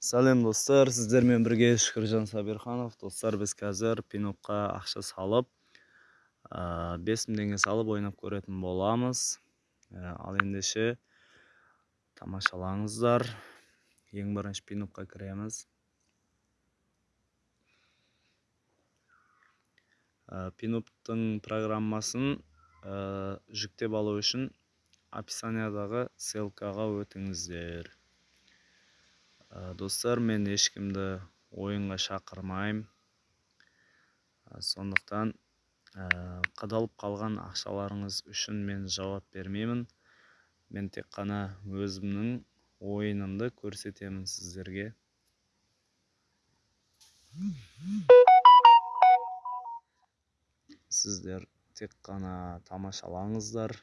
сәлем достар. Сіздермен бірге шүкіржан сабирханов достар біз қазір пинопқа ақша салып бес мың теңге салып ойнап көретін боламыз. Ә, ал ендеше тамашалаңыздар. Ең бірінші пинопқа кіреміз. Пиноптың программасын жүктеп алу үшін описаниядағы ссылкаға өтіңіздер. Достар мен ешкімді ойынға шақырмаймын. Сондықтан қадалып қалған ақшаларыңыз үшін мен жауап бермеймін. Мен тек қана өзімнің ойынымды көрсетемін сіздерге. Сіздер тек қана тамашалаңыздар.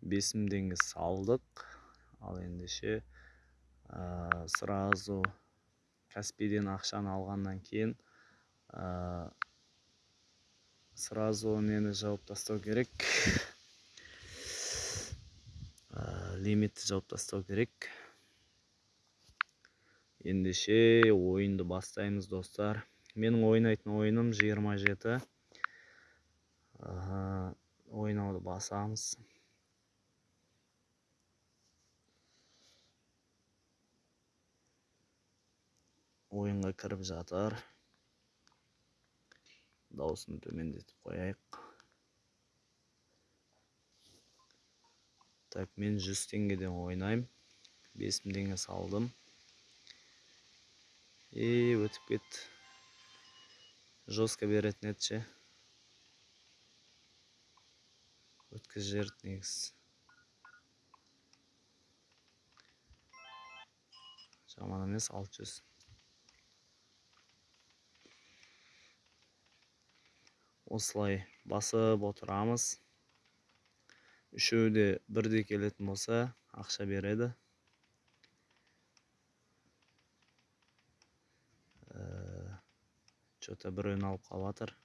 Бес мың теңге салдық. Ал ендеше ә, сразу каспийден ақшаны алғаннан кейін ә, сразу нені жауып тастау керек. Ә, лимитті жауып тастау керек. Ендеше ойынды бастаймыз достар. Менің ойнайтын ойыным 27 ойнауды басамыз. Ойынға кіріп жатыр. Дауысын төмендетіп қояйық. Так мен 100 теңгеден ойнаймын. 5000 теңге салдым. И өтіп кет. Жестко беретін еді ше? Өткізіп жіберді негізі. Жаман емес 600 осылай басып отырамыз. Үшеуі де бірдей келетін болса ақша береді. Че то біреуін алып қалып жатыр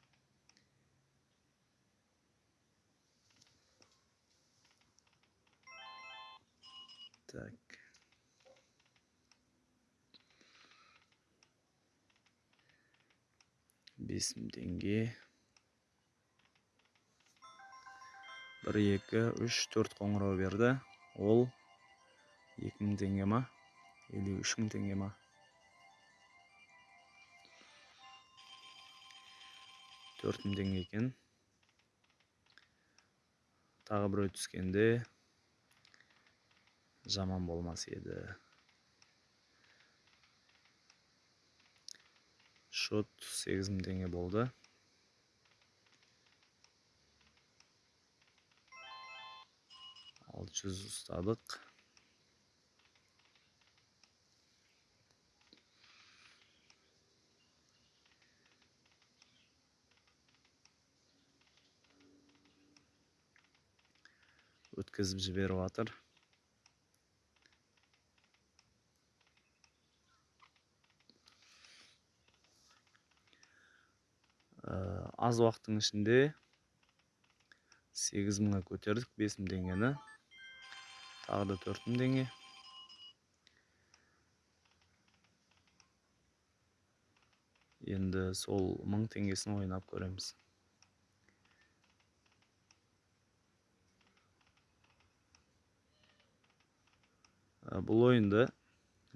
бес мың теңге. Бір екі үш төрт қоңырау берді. Ол екі мың теңге ма? Или үш мың теңге ма? Төрт мың теңге екен. Тағы біреу түскенде жаман болмас еді. Шот сегіз мың теңге болды. Алты жүз ұстадық өткізіп жіберіп жатыр аз уақыттың ішінде сегіз мыңға көтердік бес мың теңгені тағы да төрт мың теңге енді сол мың теңгесін ойнап көреміз. Бұл ойынды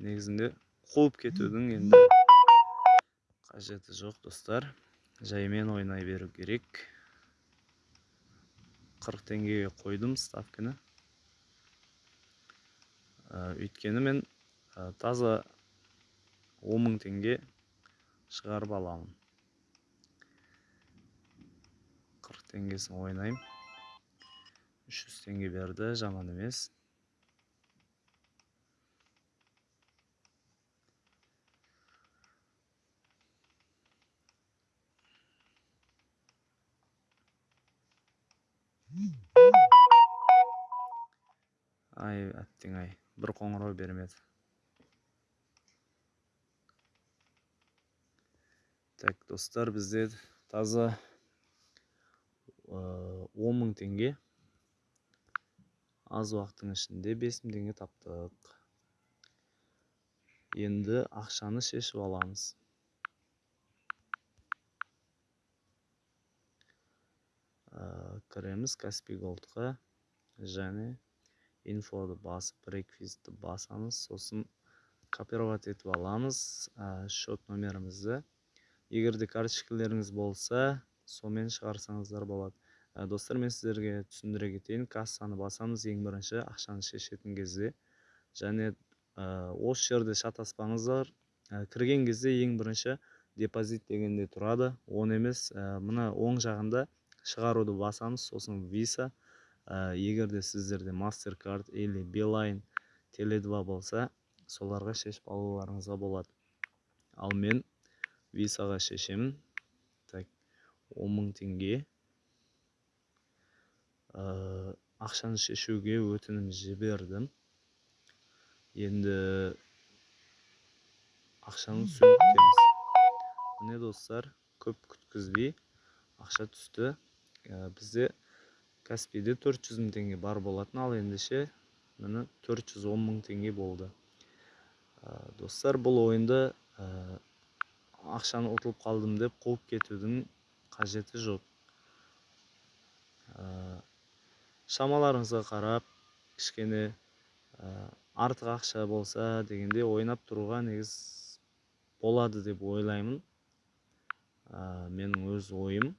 негізінде қуып кетудің енді қажеті жоқ достар. Жаймен ойнай беру керек. қырық теңгеге қойдым ставканы өйткені мен таза он мың теңге шығарып аламын. қырық теңгесін ойнаймын. үш жүз теңге берді жаман емес. Ай әттең ай бір қоңырау бермеді. Так достар бізде таза он мың теңге. Аз уақыттың ішінде бес мың теңге таптық. Енді ақшаны шешіп аламыз. Кіреміз каспи голдқа және инфоды басып реквизитті басамыз. Сосын копировать етіп аламыз счет номерімізді. Егер де карточкаларыңыз болса сонымен шығарсаңыздар болады. Достар мен сіздерге түсіндіре кетейін. Кассаны басамыз ең бірінші ақшаны шешетін кезде. Және осы жерде шатаспаңыздар кірген кезде ең бірінші депозит дегенде тұрады. Оны емес мына оң жағында шығаруды басамыз. Сосын виса егер де сіздерде MasterCard или билайн теле2 болса соларға шешіп алуларыңызға болады. Ал мен висаға шешемін. Так он мың теңге. Ақшаны шешуге өтінім жібердім. Енді ақшаны күтеміз міне достар көп күткізбей ақша түсті. Бізде каспиде 400 мың теңге бар болатын. Ал ендеше міне 410 мың теңге болды. Достар бұл ойынды ақшаны ұтылып қалдым деп қуып кетудің қажеті жоқ. Шамаларыңызға қарап кішкене артық ақша болса дегенде ойнап тұруға негіз болады деп ойлаймын. Менің өз ойым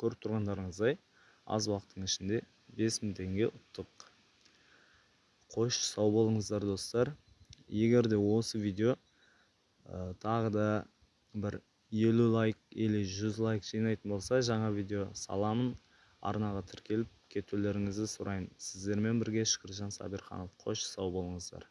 көріп тұрғандарыңыздай. Аз уақыттың ішінде бес мың теңге ұттық. Қош сау болыңыздар достар. Егер де осы видео тағы да бір елу лайк или жүз лайк жинайтын болса жаңа видео саламын. Арнаға тіркеліп кетулеріңізді сұраймын сіздермен бірге шүкіржан сабирханов. Қош сау болыңыздар.